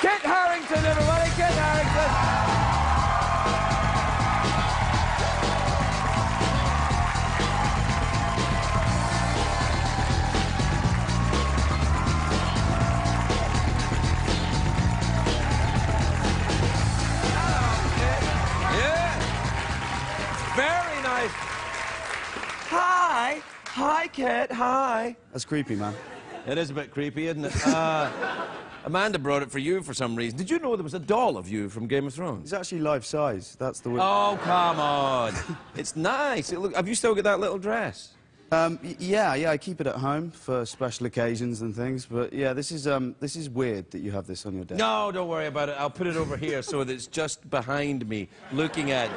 Kit Harington, everybody, Kit Harington. Yeah. Very nice. Hi. Hi, Kit. Hi. That's creepy, man. It is a bit creepy, isn't it? Uh, Amanda brought it for you for some reason. Did you know there was a doll of you from Game of Thrones? It's actually life size. That's the. Oh, come on. it's nice. It look, have you still got that little dress? Um, yeah, yeah. I keep it at home for special occasions and things. But yeah, this is um, this is weird that you have this on your desk. No, don't worry about it. I'll put it over here so that it's just behind me, looking at you.